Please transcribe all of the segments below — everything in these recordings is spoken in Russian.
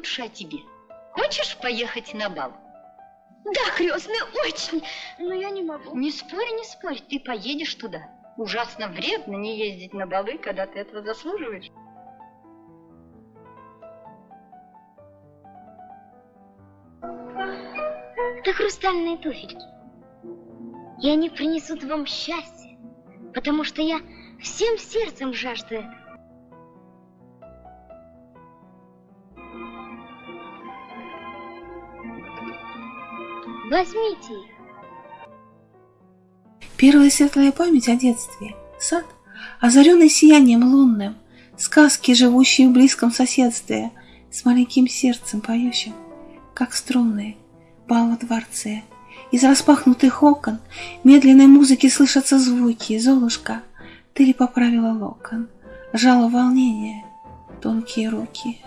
лучше о тебе. Хочешь поехать на бал? Да, крестный, очень, но я не могу. Не спорь, не спорь, ты поедешь туда. Ужасно вредно не ездить на балы, когда ты этого заслуживаешь. Это хрустальные туфельки. И они принесут вам счастье, потому что я всем сердцем жажду этого. Возьмите их. Первая светлая память о детстве. Сад, озаренный сиянием лунным, сказки, живущие в близком соседстве, с маленьким сердцем поющим, как струнные, бал во дворце. Из распахнутых окон медленной музыки слышатся звуки. Золушка, ты ли поправила локон? Жало волнение, тонкие руки.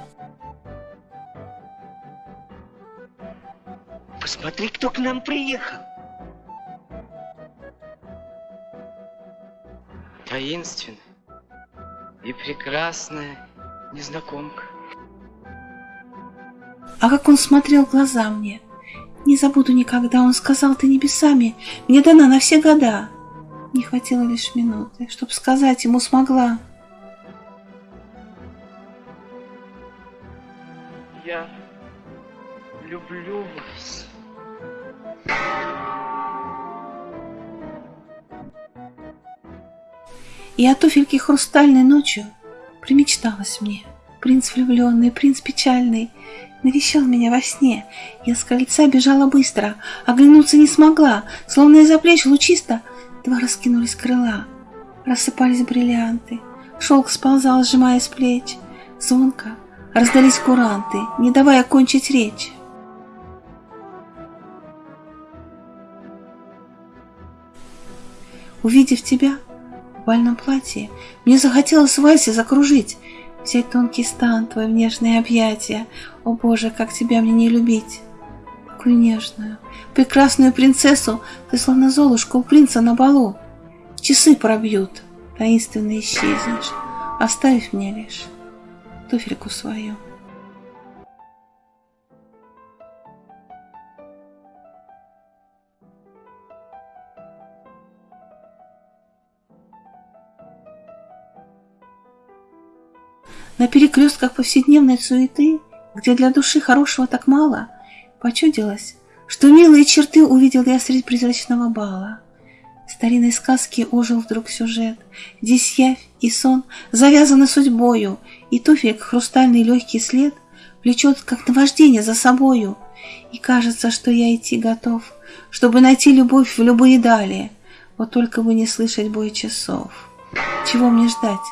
Посмотри, кто к нам приехал. Таинственная и прекрасная незнакомка. А как он смотрел в глаза мне. Не забуду никогда, он сказал, ты небесами, мне дана на все года. Не хватило лишь минуты, чтоб сказать ему смогла. Я люблю вас. И о туфельке хрустальной ночью примечталось мне. Принц влюбленный, принц печальный, навещал меня во сне. Я с крыльца бежала быстро, оглянуться не смогла, словно из-за плеч лучисто два раскинулись крыла. Рассыпались бриллианты, шелк сползал, сжимая с плеч. Звонко раздались куранты, не давая кончить речь. Увидев тебя в бальном платье, мне захотелось вальсе закружить, взять тонкий стан, твой в нежные объятия. О боже, как тебя мне не любить! Такую нежную, прекрасную принцессу ты словно золушка у принца на балу. Часы пробьют, таинственно исчезнешь, оставив мне лишь туфельку свою. На перекрестках повседневной суеты, где для души хорошего так мало, почудилось, что милые черты увидел я среди призрачного бала. Старинной сказке ожил вдруг сюжет. Здесь явь и сон завязаны судьбою, и туфель хрустальный легкий след влечет, как наваждение, за собою. И кажется, что я идти готов, чтобы найти любовь в любые дали, вот только бы не слышать бой часов. Чего мне ждать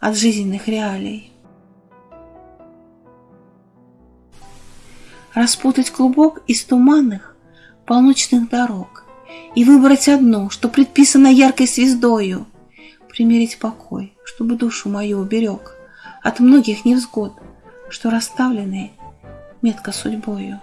от жизненных реалий? Распутать клубок из туманных полночных дорог и выбрать одну, что предписано яркой звездою, примерить покой, чтобы душу мою уберег от многих невзгод, что расставлены метко судьбою.